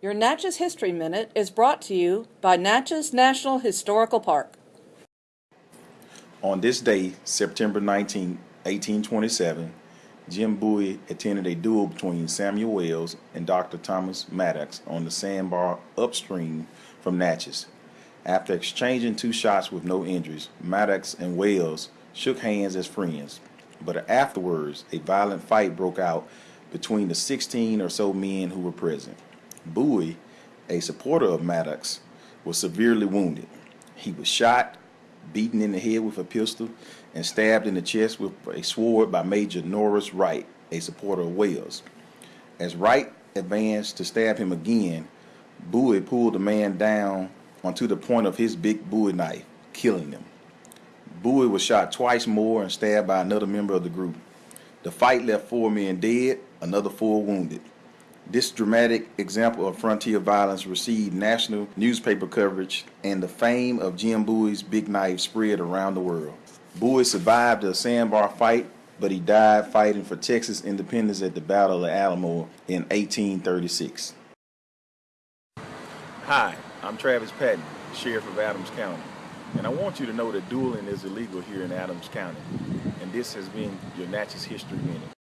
Your Natchez History Minute is brought to you by Natchez National Historical Park. On this day, September 19, 1827, Jim Bowie attended a duel between Samuel Wells and Dr. Thomas Maddox on the sandbar upstream from Natchez. After exchanging two shots with no injuries, Maddox and Wells shook hands as friends. But afterwards, a violent fight broke out between the 16 or so men who were present. Bowie, a supporter of Maddox, was severely wounded. He was shot, beaten in the head with a pistol, and stabbed in the chest with a sword by Major Norris Wright, a supporter of Wells. As Wright advanced to stab him again, Bowie pulled the man down onto the point of his big Bowie knife, killing him. Bowie was shot twice more and stabbed by another member of the group. The fight left four men dead, another four wounded. This dramatic example of frontier violence received national newspaper coverage, and the fame of Jim Bowie's big knife spread around the world. Bowie survived the sandbar fight, but he died fighting for Texas independence at the Battle of Alamo in 1836. Hi, I'm Travis Patten, Sheriff of Adams County, and I want you to know that dueling is illegal here in Adams County, and this has been your Natchez History Minute.